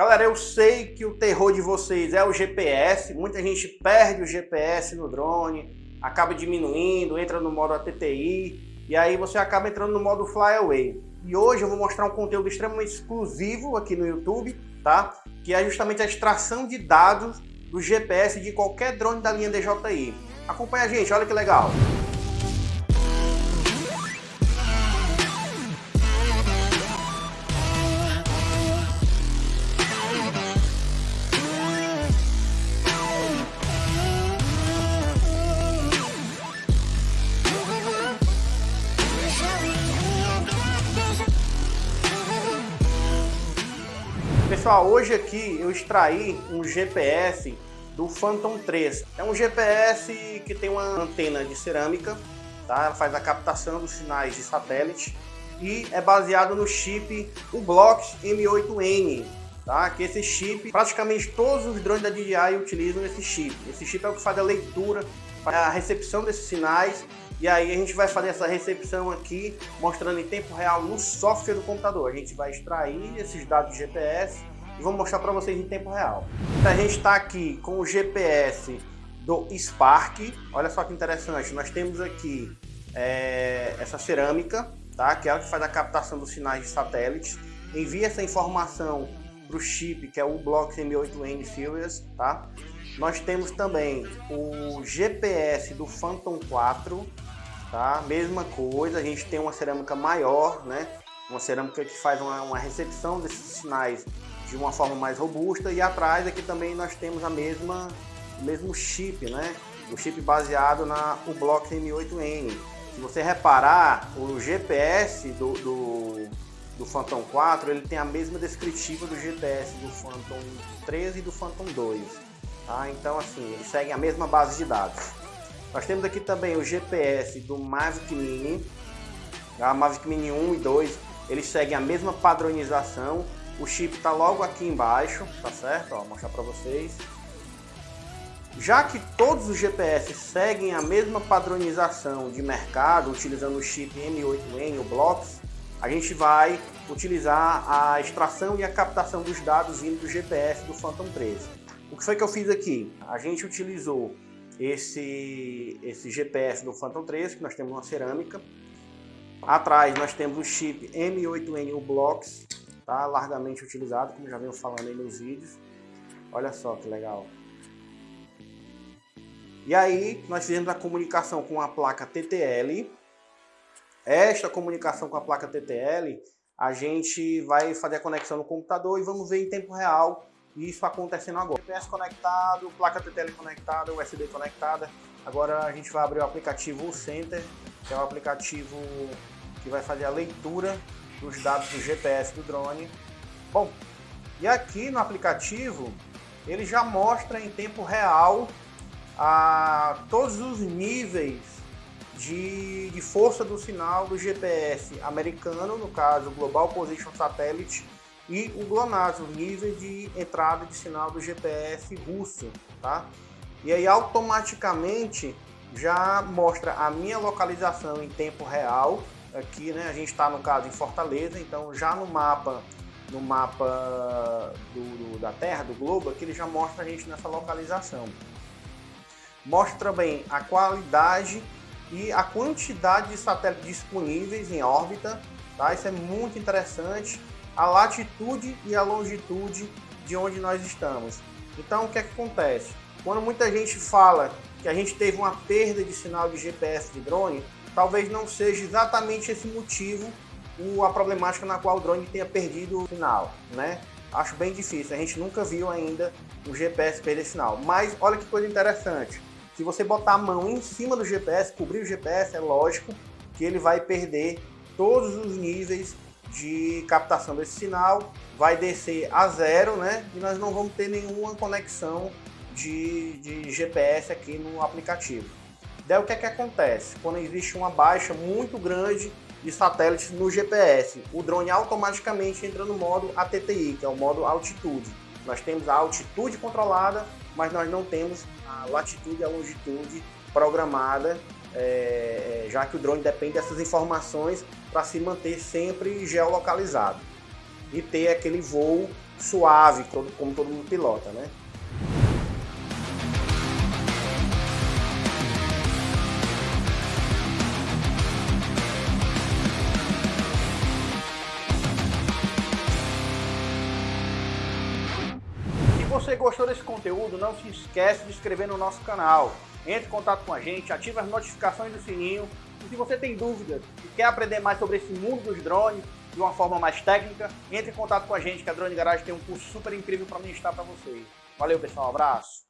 Galera, eu sei que o terror de vocês é o GPS, muita gente perde o GPS no drone, acaba diminuindo, entra no modo ATTI, e aí você acaba entrando no modo Flyaway. E hoje eu vou mostrar um conteúdo extremamente exclusivo aqui no YouTube, tá? Que é justamente a extração de dados do GPS de qualquer drone da linha DJI. Acompanha a gente, olha que legal! Pessoal, hoje aqui eu extraí um GPS do Phantom 3. É um GPS que tem uma antena de cerâmica, tá? Ela faz a captação dos sinais de satélite e é baseado no chip Ublox M8N, tá? Que esse chip, praticamente todos os drones da DJI utilizam esse chip. Esse chip é o que faz a leitura, a recepção desses sinais e aí a gente vai fazer essa recepção aqui, mostrando em tempo real no software do computador. A gente vai extrair esses dados de GPS e vou mostrar para vocês em tempo real. Então, a gente está aqui com o GPS do Spark. Olha só que interessante, nós temos aqui é, essa cerâmica, tá? que é ela que faz a captação dos sinais de satélites. Envia essa informação para o chip, que é o Block M8N Series. Tá? Nós temos também o GPS do Phantom 4, tá? Mesma coisa, a gente tem uma cerâmica maior, né? Uma cerâmica que faz uma, uma recepção desses sinais de uma forma mais robusta e atrás aqui também nós temos a mesma, o mesmo chip, né? O chip baseado na o Block M8N. Se você reparar, o GPS do, do, do Phantom 4 ele tem a mesma descritiva do GPS do Phantom 13 e do Phantom 2. Tá? Então assim, eles seguem a mesma base de dados. Nós temos aqui também o GPS do Mavic Mini, a Mavic Mini 1 e 2, eles seguem a mesma padronização. O chip está logo aqui embaixo, tá certo? Ó, vou mostrar para vocês. Já que todos os GPS seguem a mesma padronização de mercado, utilizando o chip M8N, o Blocks, a gente vai utilizar a extração e a captação dos dados vindo do GPS do Phantom 13. O que foi que eu fiz aqui? A gente utilizou esse, esse GPS do Phantom 3, que nós temos uma cerâmica. Atrás nós temos o chip M8N U-Blocks, tá? largamente utilizado, como já venho falando aí nos vídeos. Olha só que legal. E aí nós fizemos a comunicação com a placa TTL. Esta comunicação com a placa TTL, a gente vai fazer a conexão no computador e vamos ver em tempo real isso acontecendo agora. GPS conectado, placa TTL conectada, USB conectada. Agora a gente vai abrir o aplicativo Center, que é o aplicativo que vai fazer a leitura dos dados do GPS do drone. Bom, e aqui no aplicativo ele já mostra em tempo real a todos os níveis de, de força do sinal do GPS americano, no caso Global Position Satellite, e o GLONASS, o nível de entrada de sinal do GPS russo, tá? E aí automaticamente já mostra a minha localização em tempo real, aqui né, a gente está no caso em Fortaleza, então já no mapa no mapa do, do, da Terra, do globo, aqui ele já mostra a gente nessa localização. Mostra também a qualidade e a quantidade de satélites disponíveis em órbita, tá? Isso é muito interessante a latitude e a longitude de onde nós estamos. Então, o que, é que acontece? Quando muita gente fala que a gente teve uma perda de sinal de GPS de drone, talvez não seja exatamente esse motivo a problemática na qual o drone tenha perdido o sinal, né? Acho bem difícil, a gente nunca viu ainda o GPS perder sinal. Mas olha que coisa interessante, se você botar a mão em cima do GPS, cobrir o GPS, é lógico que ele vai perder todos os níveis de captação desse sinal, vai descer a zero, né? E nós não vamos ter nenhuma conexão de, de GPS aqui no aplicativo. Daí o que é que acontece? Quando existe uma baixa muito grande de satélites no GPS, o drone automaticamente entra no modo ATTI, que é o modo altitude. Nós temos a altitude controlada, mas nós não temos a latitude e a longitude programada é, é, já que o drone depende dessas informações para se manter sempre geolocalizado. e ter aquele voo suave, como todo mundo pilota, né? você gostou desse conteúdo, não se esquece de inscrever no nosso canal. Entre em contato com a gente, ative as notificações do sininho. E se você tem dúvidas e quer aprender mais sobre esse mundo dos drones de uma forma mais técnica, entre em contato com a gente, que a Drone Garage tem um curso super incrível para ministrar para vocês. Valeu, pessoal. Um abraço.